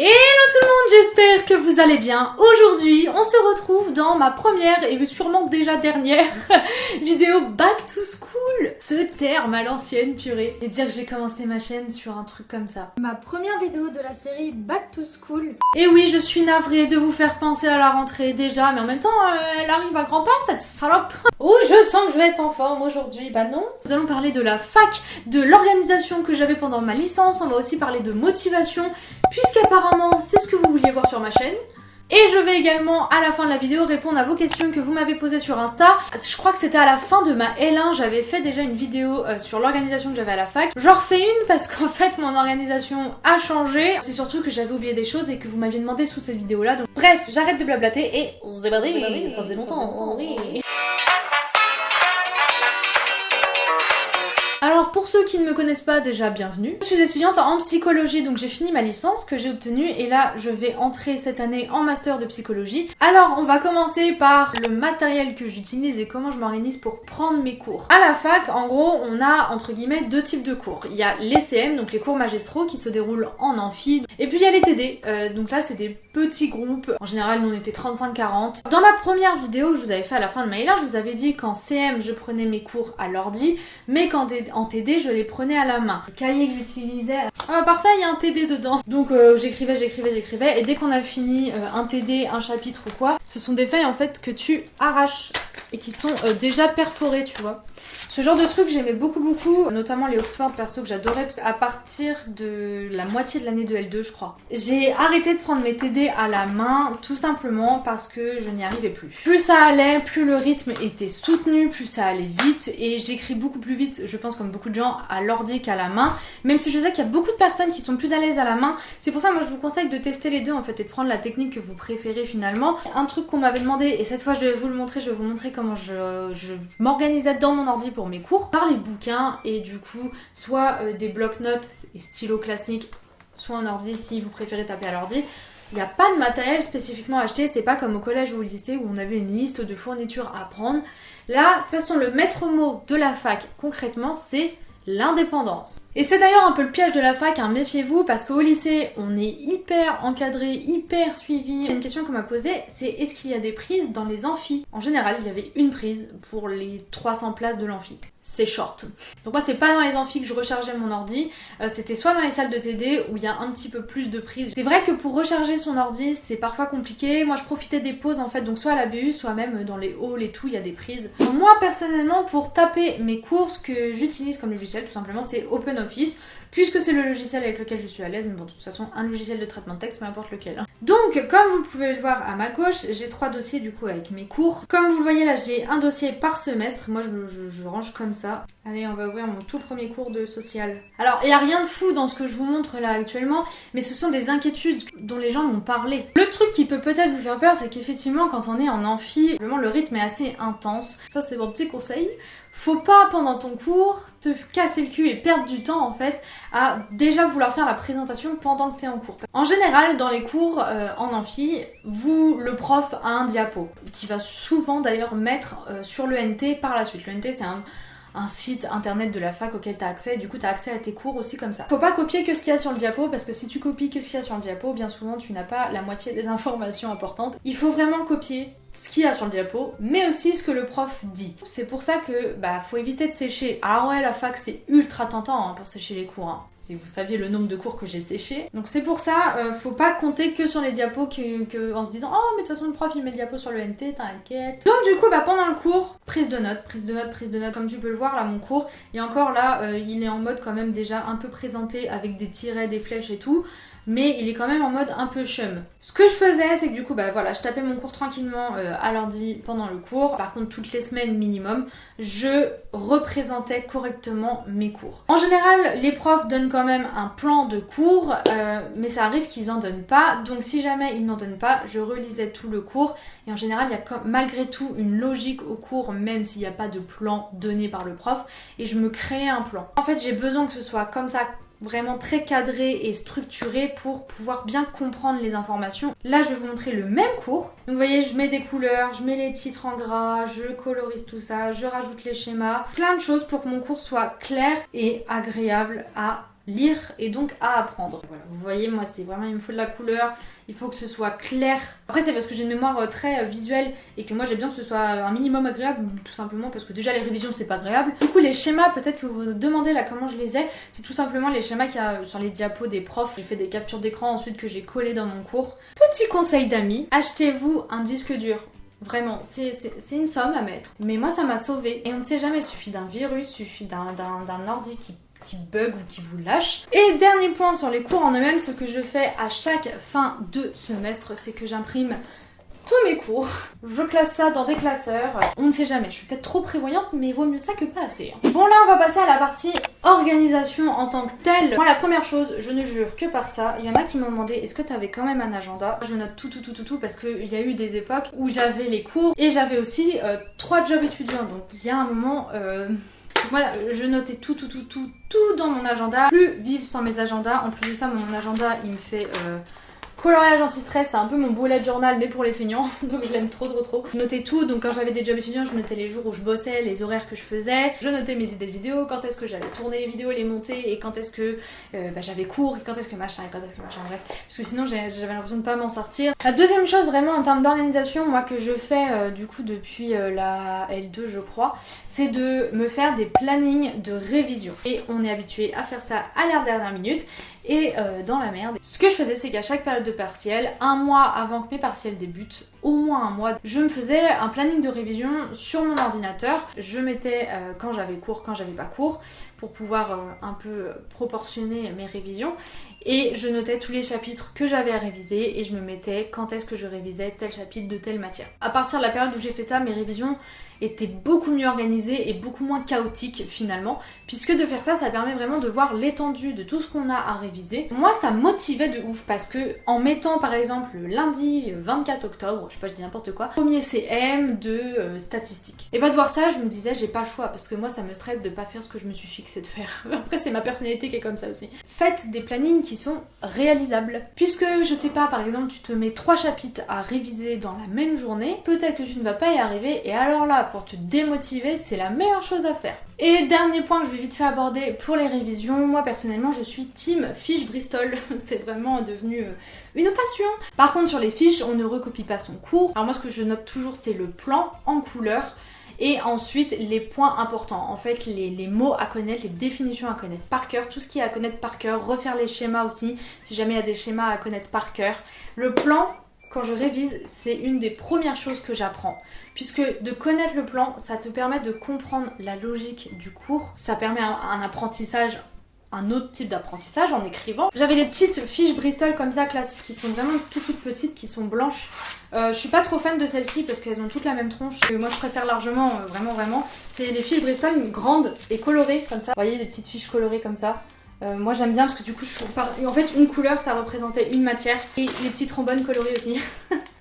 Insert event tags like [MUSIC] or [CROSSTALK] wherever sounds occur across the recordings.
Hello tout le monde, j'espère que vous allez bien. Aujourd'hui, on se retrouve dans ma première et sûrement déjà dernière [LAUGHS] vidéo Back to School. Ce terme à l'ancienne purée. Et dire que j'ai commencé ma chaîne sur un truc comme ça. Ma première vidéo de la série Back to School. Et oui, je suis navrée de vous faire penser à la rentrée déjà, mais en même temps, euh, elle arrive à grands pas cette salope. Oh, je sens que je vais être en forme aujourd'hui. Bah non. Nous allons parler de la fac, de l'organisation que j'avais pendant ma licence. On va aussi parler de motivation puisqu'apparemment c'est ce que vous vouliez voir sur ma chaîne. Et je vais également à la fin de la vidéo répondre à vos questions que vous m'avez posées sur Insta. Je crois que c'était à la fin de ma L1, j'avais fait déjà une vidéo euh, sur l'organisation que j'avais à la fac. J'en refais une parce qu'en [LAUGHS] fait mon organisation a changé. C'est surtout que j'avais oublié des choses et que vous m'aviez demandé sous cette vidéo là. Donc bref, j'arrête de blablater et ça faisait longtemps. Oui. Pour ceux qui ne me connaissent pas déjà, bienvenue. Je suis étudiante en psychologie, donc j'ai fini ma licence que j'ai obtenue et là je vais entrer cette année en master de psychologie. Alors on va commencer par le matériel que j'utilise et comment je m'organise pour prendre mes cours. À la fac, en gros, on a entre guillemets deux types de cours. Il y a les CM, donc les cours magistraux qui se déroulent en amphi, et puis il y a les TD, euh, donc là c'est des petits groupes. En général, nous on était 35-40. Dans ma première vidéo que je vous avais fait à la fin de ma je vous avais dit qu'en CM je prenais mes cours à l'ordi, mais qu'en en TD, je les prenais à la main. Le cahier que j'utilisais, ah parfait, il y a un TD dedans. Donc euh, j'écrivais, j'écrivais, j'écrivais, et dès qu'on a fini euh, un TD, un chapitre ou quoi, ce sont des feuilles en fait que tu arraches et qui sont euh, déjà perforées, tu vois. Ce genre de truc j'aimais beaucoup beaucoup, notamment les Oxford perso que j'adorais à partir de la moitié de l'année de L2 je crois. J'ai arrêté de prendre mes TD à la main tout simplement parce que je n'y arrivais plus. Plus ça allait, plus le rythme était soutenu, plus ça allait vite et j'écris beaucoup plus vite, je pense comme beaucoup de gens, à l'ordi qu'à la main. Même si je sais qu'il y a beaucoup de personnes qui sont plus à l'aise à la main, c'est pour ça moi je vous conseille de tester les deux en fait et de prendre la technique que vous préférez finalement. Un truc qu'on m'avait demandé et cette fois je vais vous le montrer, je vais vous montrer comment je, m'organisais dans mon ordi pour mes cours par les bouquins et du coup soit euh, des blocs-notes et stylos classiques, soit un ordi si vous préférez taper à l'ordi. Il n'y a pas de matériel spécifiquement acheté, c'est pas comme au collège ou au lycée où on avait une liste de fournitures à prendre. Là, de toute façon, le maître mot de la fac, concrètement, c'est l'indépendance. Et c'est d'ailleurs un peu le piège de la fac, hein, méfiez-vous, parce qu'au lycée, on est hyper encadré, hyper suivi. Une question qu'on m'a posée, c'est est-ce qu'il y a des prises dans les amphis? En général, il y avait une prise pour les 300 places de l'amphi. C'est short. Donc moi, c'est pas dans les amphis que je rechargeais mon ordi, euh, c'était soit dans les salles de TD où il y a un petit peu plus de prises. C'est vrai que pour recharger son ordi, c'est parfois compliqué. Moi, je profitais des pauses en fait, donc soit à la BU, soit même dans les halls et tout, il y a des prises. moi, personnellement, pour taper mes cours, ce que j'utilise comme logiciel, tout simplement, c'est OpenOffice puisque c'est le logiciel avec lequel je suis à l'aise, mais bon, de toute façon, un logiciel de traitement de texte, peu importe lequel. Hein. Donc, comme vous pouvez le voir à ma gauche, j'ai trois dossiers du coup avec mes cours. Comme vous le voyez là, j'ai un dossier par semestre. Moi, je, range comme ça. Allez, on va ouvrir mon tout premier cours de social. Alors, il n'y a rien de fou dans ce que je vous montre là actuellement, mais ce sont des inquiétudes dont les gens m'ont parlé. Le truc qui peut peut-être vous faire peur, c'est qu'effectivement, quand on est en amphi, vraiment le rythme est assez intense. Ça, c'est mon petit conseil. Faut pas pendant ton cours te casser le cul et perdre du temps en fait à déjà vouloir faire la présentation pendant que tu es en cours. En général dans les cours euh, en amphi, vous le prof a un diapo qui va souvent d'ailleurs mettre euh, sur le NT par la suite. Le NT c'est un, site internet de la fac auquel tu as accès, du coup tu as accès à tes cours aussi comme ça. Faut pas copier que ce qu'il y a sur le diapo parce que si tu copies que ce qu'il y a sur le diapo, bien souvent tu n'as pas la moitié des [LAUGHS] informations importantes. Il faut vraiment copier ce qu'il y a sur le diapo, mais aussi ce que le prof dit. C'est pour ça que bah faut éviter de sécher. Alors ouais, la fac c'est ultra tentant hein, pour sécher les cours. Hein. Si vous saviez le nombre de cours que j'ai séché. Donc c'est pour ça, euh, faut pas compter que sur les diapos que, en se disant oh mais de toute façon le prof il met le diapo sur le NT, t'inquiète. Donc du coup bah pendant le cours, prise de notes, prise de notes, prise de notes, comme tu peux le voir là mon cours. Et encore là, euh, il est en mode quand même déjà un peu présenté avec des tirets, des flèches et tout mais il est quand même en mode un peu chum. Ce que je faisais, c'est que du coup, bah voilà, je tapais mon cours tranquillement euh, à l'ordi pendant le cours. Par contre, toutes les semaines minimum, je représentais correctement mes cours. En général, les profs donnent quand même un plan de cours, euh, mais ça arrive qu'ils en donnent pas. Donc si jamais ils n'en donnent pas, je relisais tout le cours. Et en général, il y a malgré tout une logique au cours, même s'il n'y a pas de plan donné par le prof. Et je me créais un plan. En fait, j'ai besoin que ce soit comme ça vraiment très cadré et structuré pour pouvoir bien comprendre les informations. Là, je vais vous montrer le même cours. Donc, vous voyez, je mets des couleurs, je mets les titres en gras, je colorise tout ça, je rajoute les schémas. Plein de choses pour que mon cours soit clair et agréable à lire et donc à apprendre. Voilà, vous voyez, moi c'est vraiment, il me faut de la couleur, il faut que ce soit clair. Après c'est parce que j'ai une mémoire euh, très euh, visuelle et que moi j'ai besoin que ce soit un minimum agréable, tout simplement parce que déjà les révisions c'est pas agréable. Du coup les schémas, peut-être que vous vous demandez là comment je les ai, c'est tout simplement les schémas qu'il y a sur les diapos des profs. J'ai fait des captures d'écran ensuite que j'ai collé dans mon cours. Petit conseil d'amis, achetez-vous un disque dur. Vraiment, c'est une somme à mettre. Mais moi, ça m'a sauvé. Et on ne sait jamais, suffit d'un virus, suffit d'un ordi qui qui bug ou qui vous lâche. Et dernier point sur les cours en eux-mêmes, ce que je fais à chaque fin de semestre, c'est que j'imprime tous mes cours. Je classe ça dans des classeurs. On ne sait jamais, je suis peut-être trop prévoyante, mais vaut mieux ça que pas assez. Hein. Bon là, on va passer à la partie organisation en tant que telle. Moi, la première chose, je ne jure que par ça. Il y en a qui m'ont demandé, est-ce que tu avais quand même un agenda? Je note tout, tout, tout, tout, tout, parce qu'il y a eu des époques où j'avais les cours et j'avais aussi euh, trois jobs étudiants. Donc il y a un moment... Euh, voilà, je notais tout, tout, tout, tout, tout dans mon agenda. Plus vivre sans mes agendas. En plus de ça, mon agenda, il me fait euh, Coloriage anti-stress, c'est un peu mon bullet journal mais pour les feignants, [LAUGHS] donc je l'aime trop trop trop. Je notais tout, donc quand j'avais des jobs étudiants, je notais les jours où je bossais, les horaires que je faisais, je notais mes idées de vidéos, quand est-ce que j'avais tourné les vidéos, les monter, et quand est-ce que euh, bah, j'avais cours, et quand est-ce que machin, et quand est-ce que machin, bref. Parce que sinon j'avais l'impression de pas m'en sortir. La deuxième chose vraiment en termes d'organisation, moi que je fais euh, du coup depuis euh, la L2 je crois, c'est de me faire des plannings de révision. Et on est habitué à faire ça à la dernière minute et euh, dans la merde. Ce que je faisais, c'est qu'à chaque période de partiel, un mois avant que mes partiels débutent, au moins un mois, je me faisais un planning de révision sur mon ordinateur. Je mettais euh, quand j'avais cours, quand j'avais pas cours, pour pouvoir euh, un peu proportionner mes révisions. Et je notais tous les chapitres que j'avais à réviser et je me mettais quand est-ce que je révisais tel chapitre de telle matière. À partir de la période où j'ai fait ça, mes révisions était beaucoup mieux organisé et beaucoup moins chaotique finalement, puisque de faire ça, ça permet vraiment de voir l'étendue de tout ce qu'on a à réviser. Moi, ça motivait de ouf parce que en mettant par exemple le lundi 24 octobre, je sais pas, je dis n'importe quoi, premier CM de euh, statistiques. Et bah de voir ça, je me disais, j'ai pas le choix parce que moi, ça me stresse de pas faire ce que je me suis fixé de faire. [LAUGHS] Après, c'est ma personnalité qui est comme ça aussi. Faites des plannings qui sont réalisables. Puisque, je sais pas, par exemple, tu te mets trois chapitres à réviser dans la même journée, peut-être que tu ne vas pas y arriver et alors là, pour te démotiver, c'est la meilleure chose à faire. Et dernier point que je vais vite fait aborder pour les révisions, moi personnellement je suis team fiche Bristol, [LAUGHS] c'est vraiment devenu euh, une passion. Par contre sur les fiches, on ne recopie pas son cours. Alors moi ce que je note toujours c'est le plan en couleur et ensuite les points importants, en fait les, les, mots à connaître, les définitions à connaître par cœur, tout ce qui est à connaître par cœur, refaire les schémas aussi, si jamais il y a des schémas à connaître par cœur. Le plan, quand je révise, c'est une des premières choses que j'apprends. Puisque de connaître le plan, ça te permet de comprendre la logique du cours, ça permet un, apprentissage un autre type d'apprentissage en écrivant. J'avais des petites fiches Bristol comme ça classiques qui sont vraiment toutes toutes petites, qui sont blanches. Euh, je suis pas trop fan de celles-ci parce qu'elles ont toutes la même tronche. moi je préfère largement, euh, vraiment vraiment. C'est des fiches Bristol grandes et colorées comme ça. Vous voyez des petites fiches colorées comme ça. Euh, moi j'aime bien parce que du coup, je... en fait, une couleur ça représentait une matière et les petites trombones colorées aussi. [LAUGHS]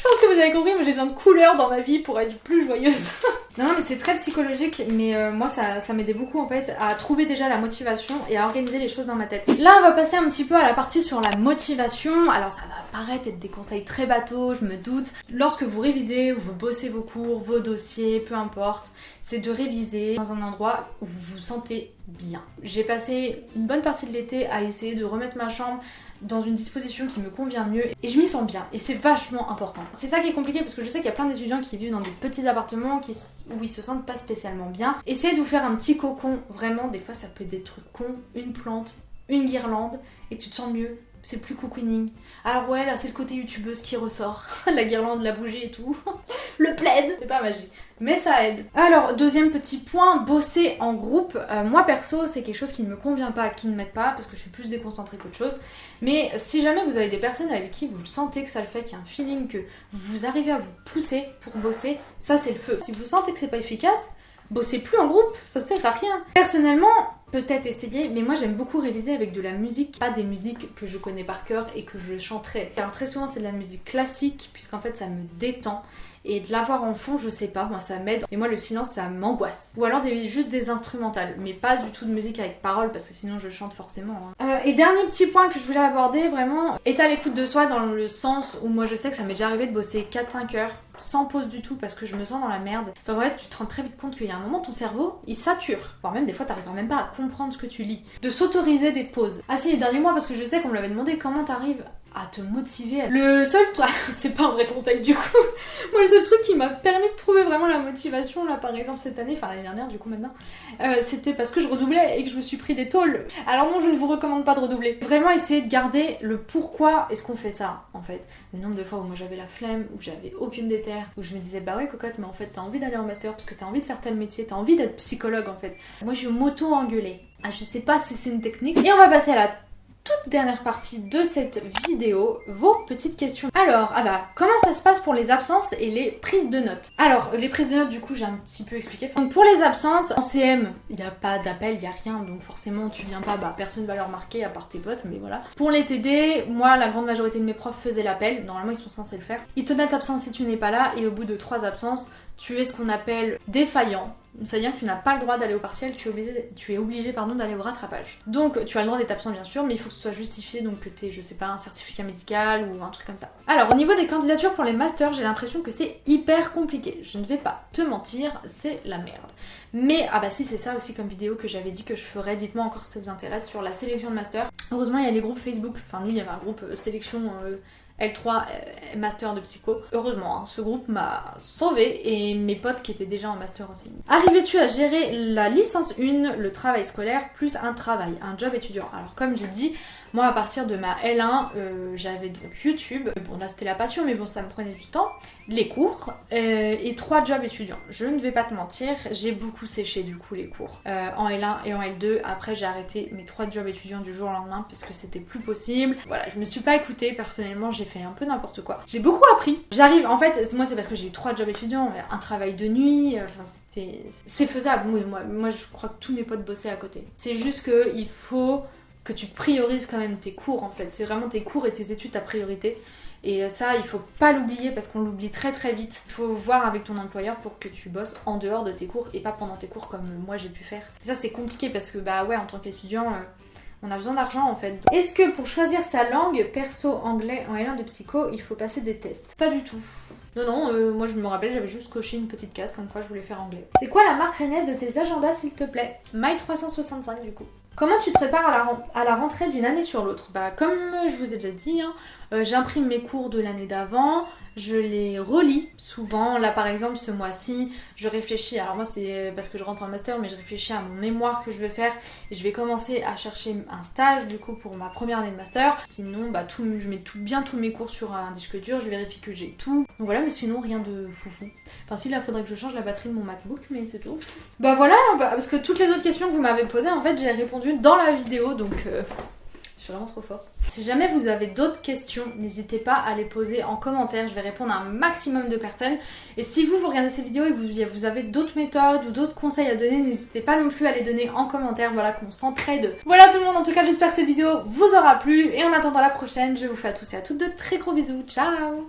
je pense que vous avez compris, moi j'ai besoin de couleurs dans ma vie pour être plus joyeuse. [LAUGHS] non, non, mais c'est très psychologique, mais euh, moi ça, ça m'aidait beaucoup en fait à trouver déjà la motivation et à organiser les choses dans ma tête. Là, on va passer un petit peu à la partie sur la motivation. Alors ça va paraître être des conseils très bateaux, je me doute. Lorsque vous révisez ou vous bossez vos cours, vos dossiers, peu importe, c'est de réviser dans un endroit où vous vous sentez bien. J'ai passé une bonne partie de l'été à essayer de remettre ma chambre dans une disposition qui me convient mieux et je m'y sens bien et c'est vachement important. C'est ça qui est compliqué parce que je sais qu'il y a plein d'étudiants qui vivent dans des petits appartements qui, où ils se sentent pas spécialement bien. Essayez de vous faire un petit cocon, vraiment des fois ça peut être des trucs cons, une plante, une guirlande et tu te sens mieux, c'est plus cocooning. Alors ouais, là c'est le côté youtubeuse qui ressort. [LAUGHS] la guirlande, la bougie et tout. [LAUGHS] le plaid, c'est pas magique. Mais ça aide. Alors, deuxième petit point, bosser en groupe. Euh, moi perso, c'est quelque chose qui ne me convient pas, qui ne m'aide pas, parce que je suis plus déconcentrée qu'autre chose. Mais si jamais vous avez des personnes avec qui vous sentez que ça le fait, qu'il y a un feeling que vous arrivez à vous pousser pour bosser, ça c'est le feu. Si vous sentez que c'est pas efficace, bossez plus en groupe, ça sert à rien. Personnellement, peut-être essayer, mais moi j'aime beaucoup réviser avec de la musique, pas des musiques que je connais par cœur et que je chanterai. Alors très souvent c'est de la musique classique, puisqu'en fait ça me détend. Et de l'avoir en fond, je sais pas, moi ça m'aide. Et moi le silence ça m'angoisse. Ou alors des, juste des instrumentales, mais pas du tout de musique avec paroles parce que sinon je chante forcément. Hein. Euh, et dernier petit point que je voulais aborder vraiment, est à l'écoute de soi dans le sens où moi je sais que ça m'est déjà arrivé de bosser 4-5 heures sans pause du tout parce que je me sens dans la merde. C'est qu'en fait, tu te rends très vite compte qu'il y a un moment, ton cerveau, il sature. Voire même des fois, t'arriveras même pas à comprendre ce que tu lis. De s'autoriser des pauses. Ah si, les derniers mois, parce que je sais qu'on me l'avait demandé, comment t'arrives à te motiver. Le seul truc, [LAUGHS] c'est pas un vrai conseil du coup. [LAUGHS] Moi, le seul truc qui m'a permis de trouver vraiment la motivation, là par exemple cette année, enfin l'année dernière du coup maintenant, euh, c'était parce que je redoublais et que je me suis pris des tôles. Alors non, je ne vous recommande pas de redoubler. Vraiment essayer de garder le pourquoi est-ce qu'on fait ça en fait. Le nombre de fois où moi j'avais la flemme, où j'avais aucune déterre, où je me disais bah ouais cocotte, mais en fait t'as envie d'aller en master parce que t'as envie de faire tel métier, t'as envie d'être psychologue en fait. Moi je m'auto-engueulais. Ah, je sais pas si c'est une technique. Et on va passer à la toute dernière partie de cette vidéo, vos petites questions. Alors, ah bah, comment ça se passe pour les absences et les prises de notes? Alors, les prises de notes, du coup, j'ai un petit peu expliqué. Donc, pour les absences, en CM, il n'y a pas d'appel, il n'y a rien, donc forcément, tu viens pas, bah, personne va le remarquer à part tes potes, mais voilà. Pour les TD, moi, la grande majorité de mes profs faisaient l'appel, normalement, ils sont censés le faire. Ils te notent absence si tu n'es pas là, et au bout de trois absences, tu es ce qu'on appelle défaillant. C'est-à-dire que tu n'as pas le droit d'aller au partiel, tu es obligé, d'aller au rattrapage. Donc tu as le droit d'être absent bien sûr, mais il faut que ce soit justifié, donc que tu aies, je sais pas, un certificat médical ou un truc comme ça. Alors au niveau des candidatures pour les masters, j'ai l'impression que c'est hyper compliqué. Je ne vais pas te mentir, c'est la merde. Mais, ah bah si c'est ça aussi comme vidéo que j'avais dit que je ferais, dites-moi encore si ça vous intéresse, sur la sélection de master. Heureusement il y a les groupes Facebook, enfin nous il y avait un groupe euh, sélection... Euh, L3 euh, master de psycho. Heureusement, hein, ce groupe m'a sauvé et mes potes qui étaient déjà en master aussi. Arrivais-tu à gérer la licence 1, le travail scolaire, plus un travail, un job étudiant? Alors comme j'ai dit, moi, à partir de ma L1, euh, j'avais donc YouTube. Bon, là, c'était la passion, mais bon, ça me prenait du temps. Les cours euh, et trois jobs étudiants. Je ne vais pas te mentir, j'ai beaucoup séché du coup les cours. Euh, en L1 et en L2. Après, j'ai arrêté mes trois jobs étudiants du jour au lendemain parce que c'était plus possible. Voilà, je me suis pas écoutée. Personnellement, j'ai fait un peu n'importe quoi. J'ai beaucoup appris. J'arrive, en fait, moi, c'est parce que j'ai eu trois jobs étudiants, un travail de nuit. Enfin, c'était. C'est faisable. Moi, moi, je crois que tous mes potes bossaient à côté. C'est juste qu'il faut que tu priorises quand même tes cours en fait. C'est vraiment tes cours et tes études ta priorité. Et ça, il faut pas l'oublier parce qu'on l'oublie très très vite. Il faut voir avec ton employeur pour que tu bosses en dehors de tes cours et pas pendant tes cours comme moi j'ai pu faire. ça c'est compliqué parce que bah ouais, en tant qu'étudiant, euh, on a besoin d'argent en fait. Est-ce que pour choisir sa langue, perso, anglais en L1 de psycho, il faut passer des tests? Pas du tout. Non, non, euh, moi je me rappelle, j'avais juste coché une petite case comme quoi je voulais faire anglais. C'est quoi la marque Rennes de tes agendas s'il te plaît? My 365 du coup. Comment tu te prépares à la, rentrée d'une année sur l'autre? Bah comme je vous ai déjà dit, hein, euh, j'imprime mes cours de l'année d'avant, je les relis souvent. Là par exemple ce mois-ci, je réfléchis, alors moi c'est parce que je rentre en master, mais je réfléchis à mon mémoire que je vais faire et je vais commencer à chercher un stage du coup pour ma première année de master. Sinon bah tout, je mets tout, bien tous mes cours sur un disque dur, je vérifie que j'ai tout. Donc voilà, mais sinon rien de foufou. Enfin si là faudrait que je change la batterie de mon MacBook, mais c'est tout. Bah voilà, bah, parce que toutes les autres questions que vous m'avez posées en fait j'ai répondu dans la vidéo donc... Euh, vraiment trop forte. Si jamais vous avez d'autres questions, n'hésitez pas à les poser en commentaire. Je vais répondre à un maximum de personnes. Et si vous, vous regardez cette vidéo et que vous, avez d'autres méthodes ou d'autres conseils à donner, n'hésitez pas non plus à les donner en commentaire. Voilà qu'on s'entraide. Voilà tout le monde. En tout cas, j'espère que cette vidéo vous aura plu. Et en attendant la prochaine, je vous fais à tous et à toutes de très gros bisous. Ciao